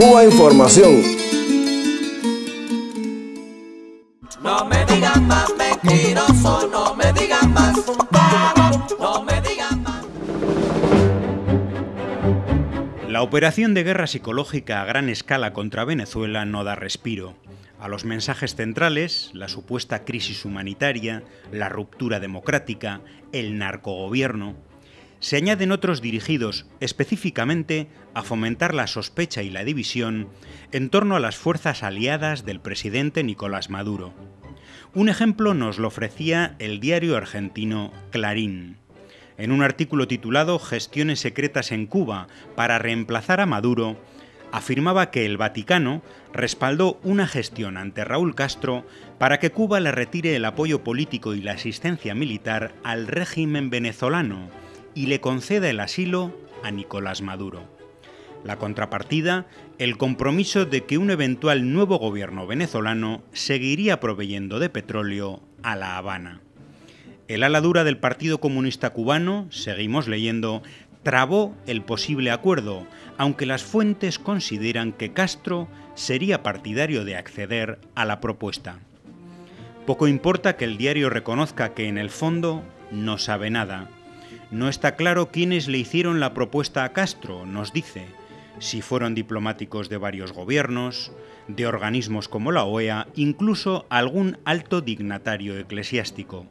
Cuba Información. No me digan más mentiroso, no me digan más no me digan más. La operación de guerra psicológica a gran escala contra Venezuela no da respiro. A los mensajes centrales, la supuesta crisis humanitaria, la ruptura democrática, el narcogobierno, se añaden otros dirigidos específicamente a fomentar la sospecha y la división en torno a las fuerzas aliadas del presidente Nicolás Maduro. Un ejemplo nos lo ofrecía el diario argentino Clarín. En un artículo titulado Gestiones secretas en Cuba para reemplazar a Maduro, afirmaba que el Vaticano respaldó una gestión ante Raúl Castro para que Cuba le retire el apoyo político y la asistencia militar al régimen venezolano y le conceda el asilo a Nicolás Maduro. La contrapartida, el compromiso de que un eventual nuevo gobierno venezolano seguiría proveyendo de petróleo a La Habana. El ala dura del Partido Comunista Cubano, seguimos leyendo, trabó el posible acuerdo, aunque las fuentes consideran que Castro sería partidario de acceder a la propuesta. Poco importa que el diario reconozca que en el fondo no sabe nada, no está claro quiénes le hicieron la propuesta a Castro, nos dice, si fueron diplomáticos de varios gobiernos, de organismos como la OEA, incluso algún alto dignatario eclesiástico,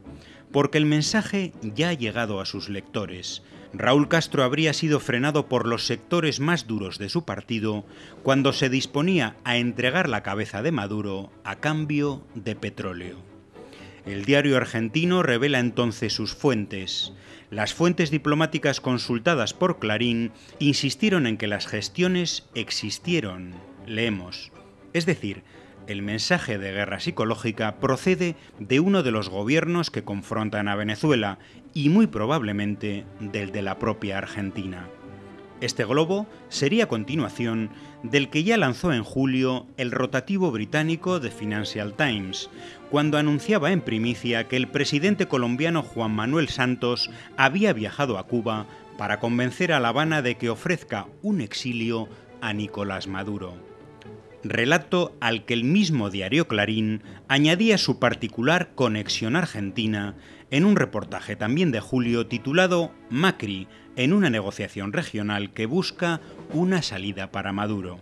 porque el mensaje ya ha llegado a sus lectores. Raúl Castro habría sido frenado por los sectores más duros de su partido cuando se disponía a entregar la cabeza de Maduro a cambio de petróleo. El diario argentino revela entonces sus fuentes. Las fuentes diplomáticas consultadas por Clarín insistieron en que las gestiones existieron. Leemos. Es decir, el mensaje de guerra psicológica procede de uno de los gobiernos que confrontan a Venezuela y muy probablemente del de la propia Argentina. Este globo sería continuación del que ya lanzó en julio el rotativo británico The Financial Times, cuando anunciaba en primicia que el presidente colombiano Juan Manuel Santos había viajado a Cuba para convencer a La Habana de que ofrezca un exilio a Nicolás Maduro. Relato al que el mismo diario Clarín añadía su particular conexión argentina en un reportaje también de julio titulado Macri, en una negociación regional que busca una salida para Maduro.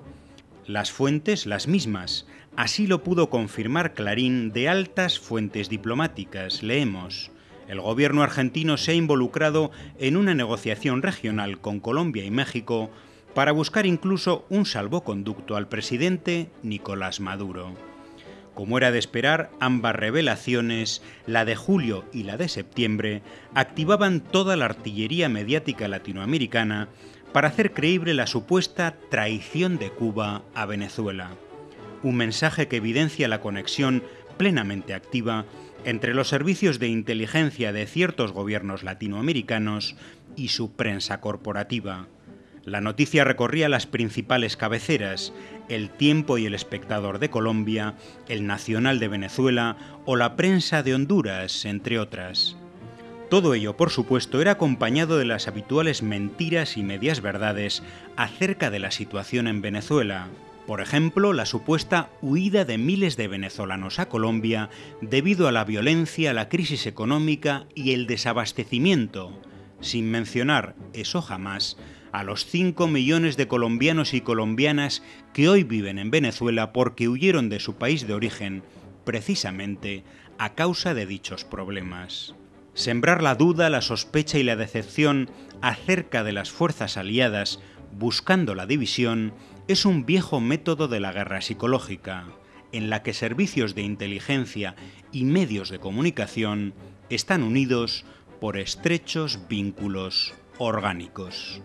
Las fuentes las mismas, así lo pudo confirmar Clarín de altas fuentes diplomáticas. Leemos. El gobierno argentino se ha involucrado en una negociación regional con Colombia y México para buscar incluso un salvoconducto al presidente Nicolás Maduro. Como era de esperar, ambas revelaciones, la de julio y la de septiembre, activaban toda la artillería mediática latinoamericana para hacer creíble la supuesta traición de Cuba a Venezuela. Un mensaje que evidencia la conexión plenamente activa entre los servicios de inteligencia de ciertos gobiernos latinoamericanos y su prensa corporativa. La noticia recorría las principales cabeceras, El Tiempo y El Espectador de Colombia, El Nacional de Venezuela o la prensa de Honduras, entre otras. Todo ello, por supuesto, era acompañado de las habituales mentiras y medias verdades acerca de la situación en Venezuela. Por ejemplo, la supuesta huida de miles de venezolanos a Colombia debido a la violencia, la crisis económica y el desabastecimiento, sin mencionar, eso jamás, a los 5 millones de colombianos y colombianas que hoy viven en Venezuela porque huyeron de su país de origen, precisamente a causa de dichos problemas. Sembrar la duda, la sospecha y la decepción acerca de las fuerzas aliadas buscando la división es un viejo método de la guerra psicológica, en la que servicios de inteligencia y medios de comunicación están unidos por estrechos vínculos orgánicos.